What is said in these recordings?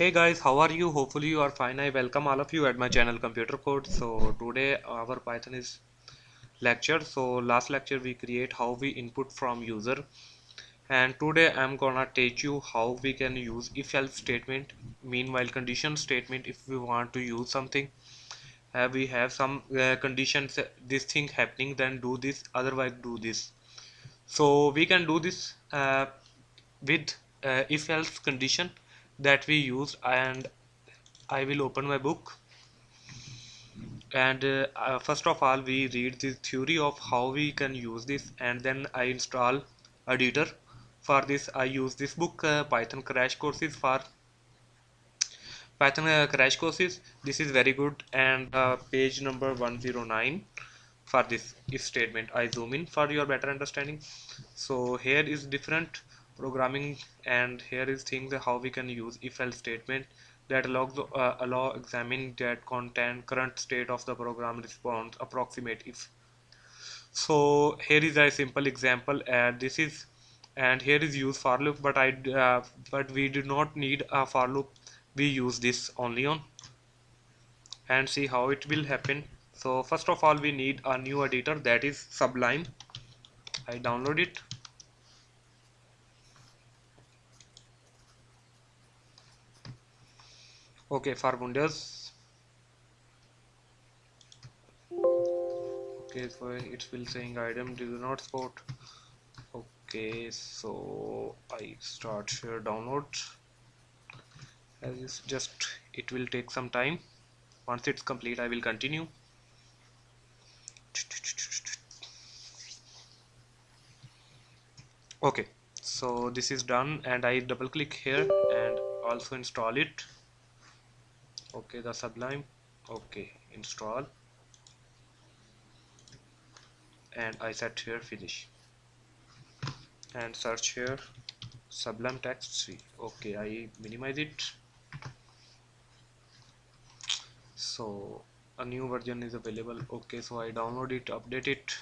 hey guys how are you? Hopefully you are fine. I welcome all of you at my channel computer code. So today our python is lecture. So last lecture we create how we input from user. And today i'm gonna teach you how we can use if else statement meanwhile condition statement if we want to use something. Uh, we have some uh, conditions uh, this thing happening then do this otherwise do this. So we can do this uh, with uh, if else condition that we used and I will open my book. And uh, uh, first of all we read the theory of how we can use this and then I install editor for this. I use this book uh, Python crash courses for Python uh, crash courses. This is very good and uh, page number 109 for this if statement. I zoom in for your better understanding. So here is different programming and here is things how we can use if else statement that allows uh, allow examine that content current state of the program response approximate if. So here is a simple example and this is and here is use for loop but I uh, but we do not need a for loop. We use this only on and see how it will happen. So first of all we need a new editor that is sublime. I download it okay for windows okay so it will saying item do not support? Okay so I start here download. As just it will take some time. Once it's complete I will continue. Okay so this is done and I double click here and also install it okay the sublime. Okay install. And I set here finish. And search here. Sublime text 3 okay I minimize it. So a new version is available. Okay so I download it update it.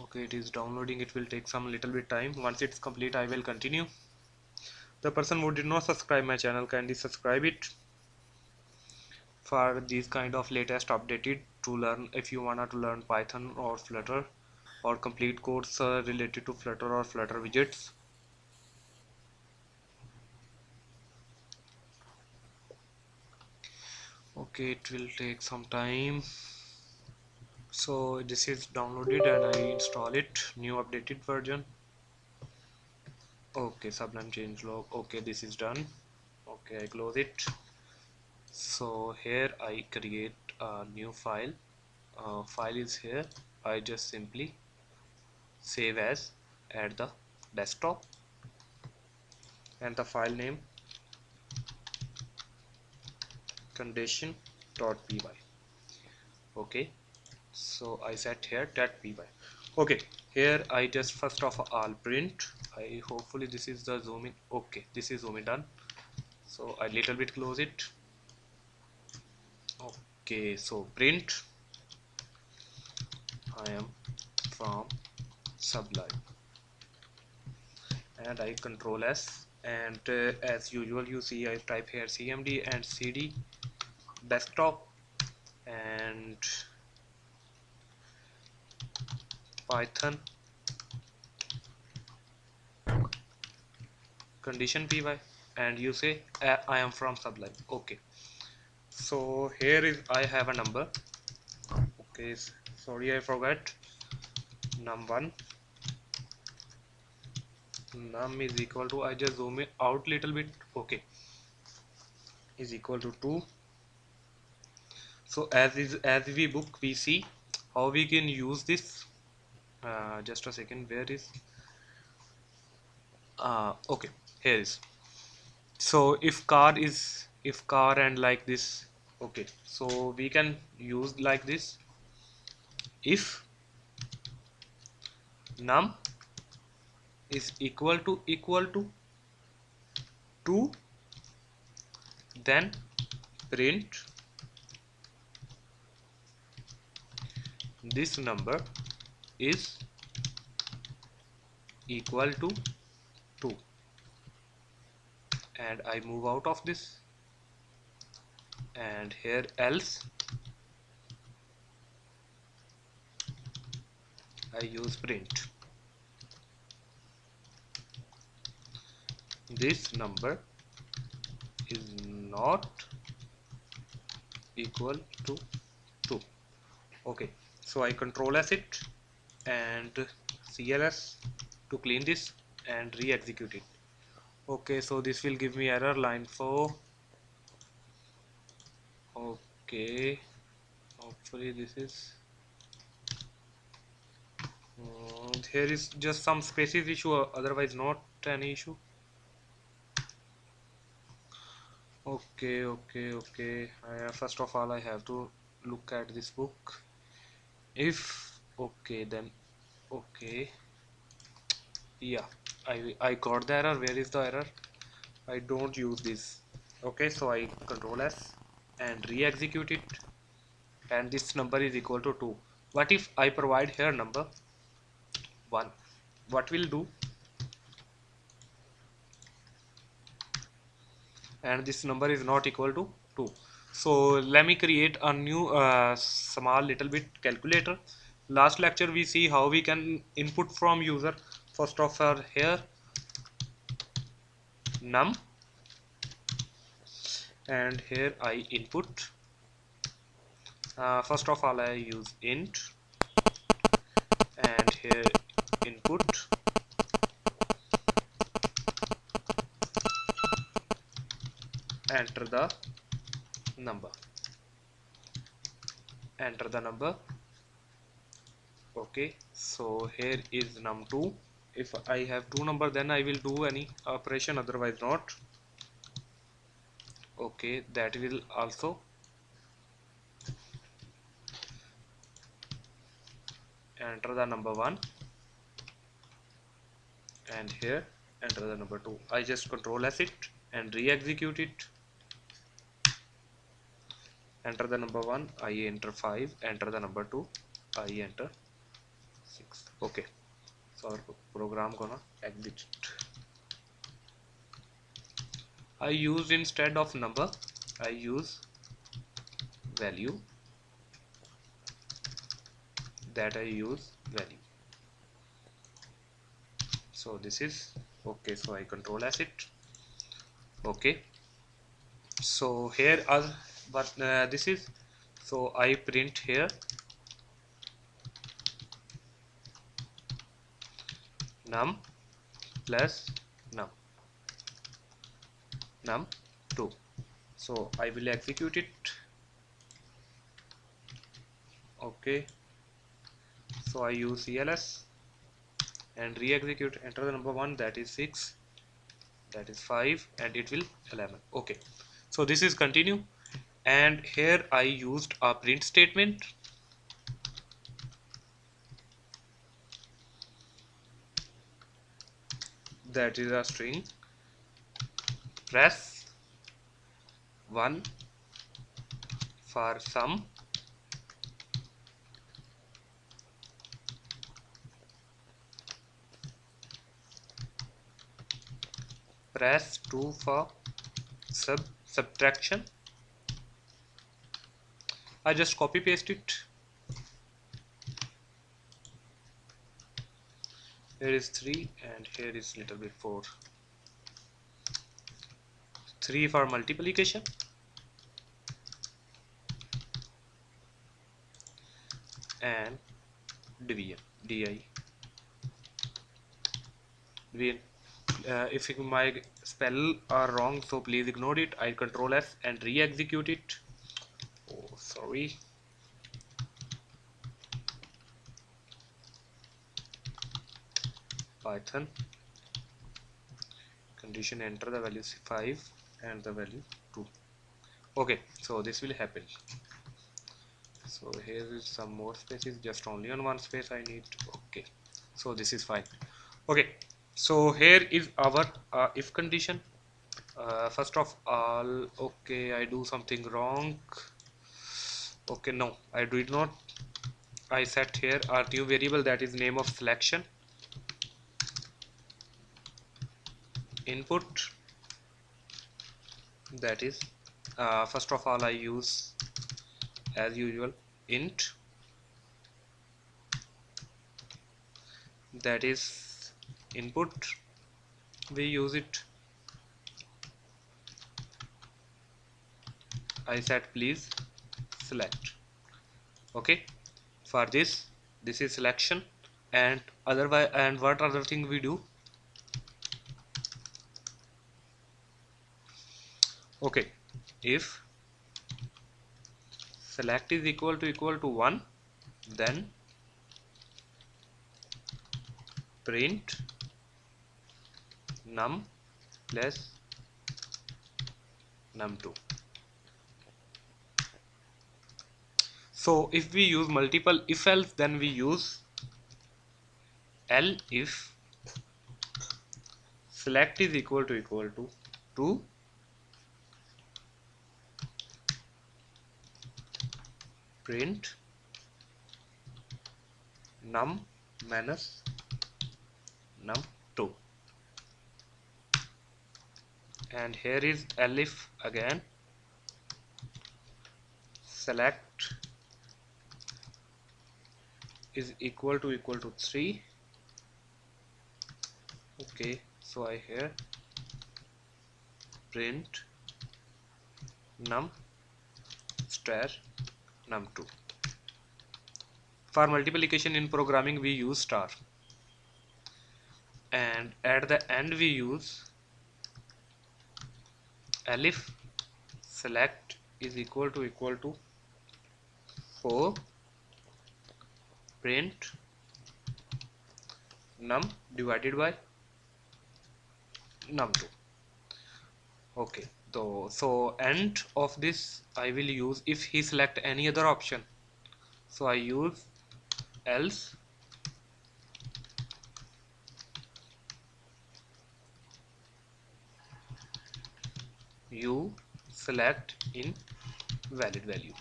Okay it is downloading. It will take some little bit time. Once it's complete I will continue the person who did not subscribe my channel kindly subscribe it for these kind of latest updated to learn if you wanna to learn python or flutter or complete course uh, related to flutter or flutter widgets. Okay it will take some time. So this is downloaded and I install it new updated version okay sublime change log. Okay this is done. Okay I close it. So here I create a new file. Uh, file is here. I just simply save as at the desktop and the file name condition.py okay so I set here that py. Okay here I just first of all print I hopefully this is the zoom in. Okay this is zoom in done. So I little bit close it. Okay so print. I am from sublime. And I control S. And uh, as usual you see I type here cmd and cd desktop. And python condition py and you say I am from sublime. Okay. So here is I have a number. Okay sorry I forgot. Num1 num is equal to I just zoom it out little bit. Okay. Is equal to 2 so as is as we book we see how we can use this. Uh, just a second where is? Uh, okay here is. So if car is if car and like this okay. So we can use like this. If num is equal to equal to 2 then print this number is equal to 2 and I move out of this. And here else I use print. This number is not equal to 2 okay so I control S it and CLS to clean this and re-execute it okay so this will give me error line 4 okay hopefully this is uh, here is just some spaces issue otherwise not any issue. Okay okay okay. Uh, first of all I have to look at this book. If okay then okay yeah I, I got the error. Where is the error? I don't use this. Okay so I control S and re-execute it. And this number is equal to 2 what if I provide here number 1 what will do? And this number is not equal to 2 so let me create a new uh, small little bit calculator. Last lecture we see how we can input from user first of all here. Num. And here I input. Uh, first of all I use int. And here input. Enter the number. Enter the number. Okay so here is num2 if I have two number then I will do any operation otherwise not. Okay that will also. Enter the number one. And here enter the number two. I just control S it and re-execute it. Enter the number one I enter 5 enter the number 2 I enter 6 okay our program gonna exit I use instead of number I use value that I use value so this is okay so I control as it okay so here are but uh, this is so I print here num plus num. Num 2 so I will execute it. Okay. So I use CLS and re-execute. Enter the number 1 that is 6 that is 5 and it will 11 okay. So this is continue. And here I used a print statement that is a string. Press 1 for sum press 2 for sub subtraction. I just copy paste it here is 3 and here is little bit 4 3 for multiplication. And division di. Division. Uh, if my spell are wrong so please ignore it. I control S and re-execute it. Oh sorry python. Condition enter the value 5 and the value 2 okay so this will happen. So here is some more spaces just only on one space I need. Okay so this is fine. Okay so here is our uh, if condition. Uh, first of all okay I do something wrong. Okay no I did not. I set here a new variable that is name of selection input. That is uh, first of all I use as usual int. That is input. We use it. I said please select. Okay. For this this is selection and otherwise and what other thing we do okay. If select is equal to equal to 1 then print num plus num2 so if we use multiple if else then we use L if select is equal to equal to 2 print num minus num2 and here is elif again. Select is equal to equal to 3 okay so I here print num star num2 for multiplication in programming we use star. And at the end we use elif select is equal to equal to 4 print. Num divided by num2 okay so so end of this I will use if he select any other option. So I use else. You select in valid value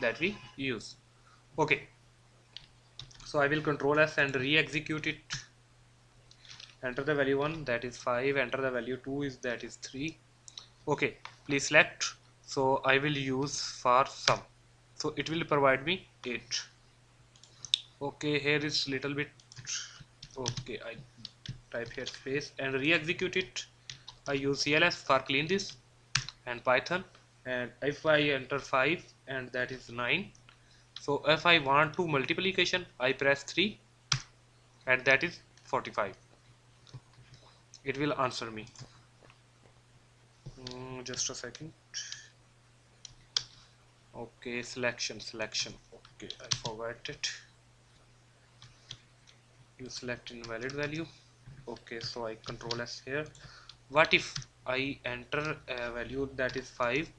that we use. Okay. So I will control S and re-execute it. Enter the value 1 that is 5 enter the value 2 is that is 3 okay please select. So I will use for sum. So it will provide me 8 okay here is little bit. Okay I type here space and re-execute it. I use CLS for clean this and Python. And if I enter 5 and that is 9 so if I want to multiplication I press 3 and that is 45 it will answer me mm, just a second. Okay selection selection. Okay I forgot it. You select invalid value. Okay so I control S here. What if I enter a value that is 5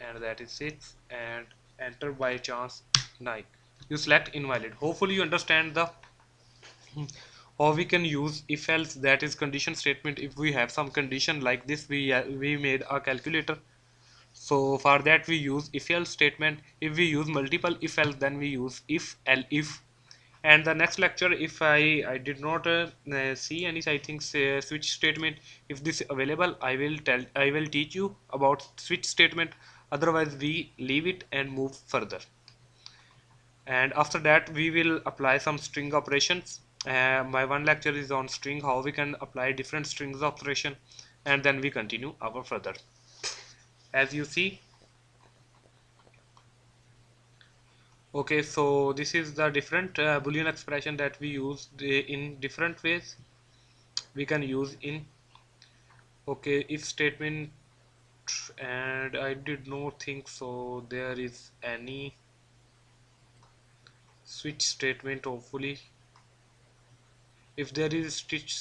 and that is 6 and enter by chance 9 you select invalid. Hopefully you understand the or we can use if else that is condition statement. If we have some condition like this we uh, we made a calculator. So for that we use if else statement. If we use multiple if else then we use if else if. And the next lecture if I, I did not uh, uh, see any I think switch statement. If this available I will tell I will teach you about switch statement. Otherwise we leave it and move further. And after that we will apply some string operations uh, my one lecture is on string how we can apply different strings operation and then we continue our further. As you see okay so this is the different uh, boolean expression that we use in different ways we can use in okay if statement and I did not think so there is any switch statement hopefully if there is switch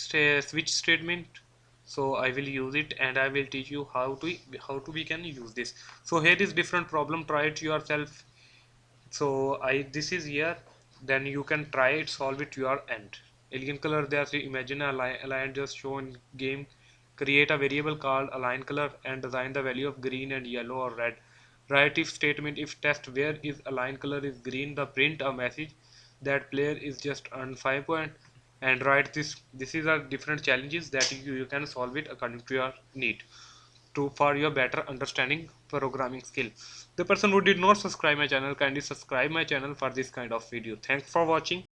switch statement so I will use it and I will teach you how to how to we can use this. So here is different problem. Try it yourself. So I this is here. Then you can try it solve it your end. Alien color there so imagine a line, a line just shown game. Create a variable called alien color and assign the value of green and yellow or red. Write if statement if test where is alien color is green the print a message. That player is just earned 5 point and write this this is a different challenges that you, you can solve it according to your need. To for your better understanding programming skill. The person who did not subscribe my channel kindly subscribe my channel for this kind of video. Thanks for watching